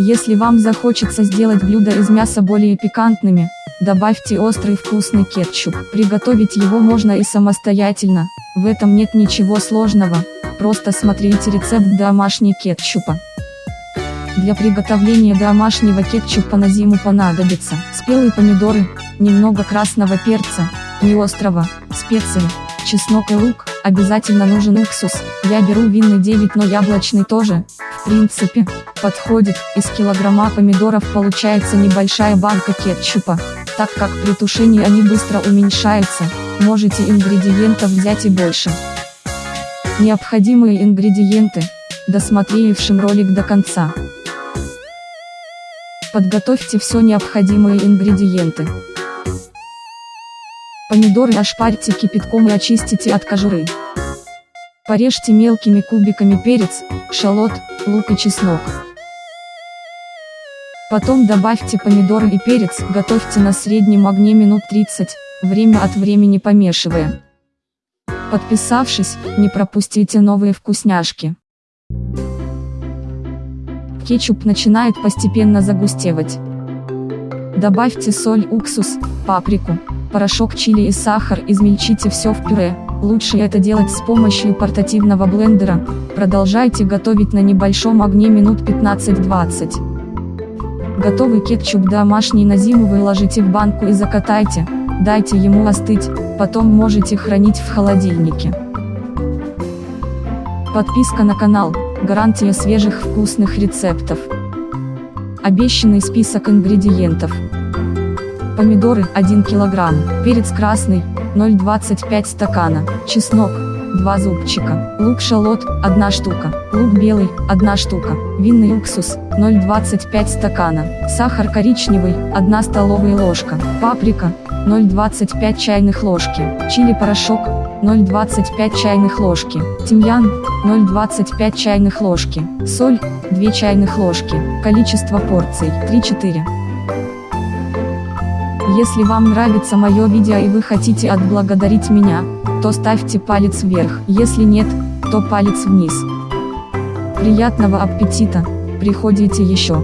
Если вам захочется сделать блюдо из мяса более пикантными, добавьте острый вкусный кетчуп. Приготовить его можно и самостоятельно, в этом нет ничего сложного, просто смотрите рецепт домашней кетчупа. Для приготовления домашнего кетчупа на зиму понадобится спелые помидоры, немного красного перца, не острого, специи, чеснок и лук, обязательно нужен уксус, я беру винный 9 но яблочный тоже, принципе, подходит, из килограмма помидоров получается небольшая банка кетчупа, так как при тушении они быстро уменьшаются, можете ингредиентов взять и больше. Необходимые ингредиенты, досмотревшим ролик до конца. Подготовьте все необходимые ингредиенты. Помидоры ошпарьте кипятком и очистите от кожуры. Порежьте мелкими кубиками перец, шалот, лук и чеснок. Потом добавьте помидоры и перец, готовьте на среднем огне минут 30, время от времени помешивая. Подписавшись, не пропустите новые вкусняшки. Кетчуп начинает постепенно загустевать. Добавьте соль, уксус, паприку, порошок чили и сахар, измельчите все в пюре. Лучше это делать с помощью портативного блендера. Продолжайте готовить на небольшом огне минут 15-20. Готовый кетчуп домашний на зиму выложите в банку и закатайте, дайте ему остыть, потом можете хранить в холодильнике. Подписка на канал, гарантия свежих вкусных рецептов. Обещанный список ингредиентов. Помидоры 1 кг, перец красный 0,25 стакана, чеснок 2 зубчика, лук шалот 1 штука, лук белый 1 штука, винный уксус 0,25 стакана, сахар коричневый 1 столовая ложка, паприка 0,25 чайных ложки, чили порошок 0,25 чайных ложки, тимьян 0,25 чайных ложки, соль 2 чайных ложки, количество порций 3-4. Если вам нравится мое видео и вы хотите отблагодарить меня, то ставьте палец вверх, если нет, то палец вниз. Приятного аппетита, приходите еще.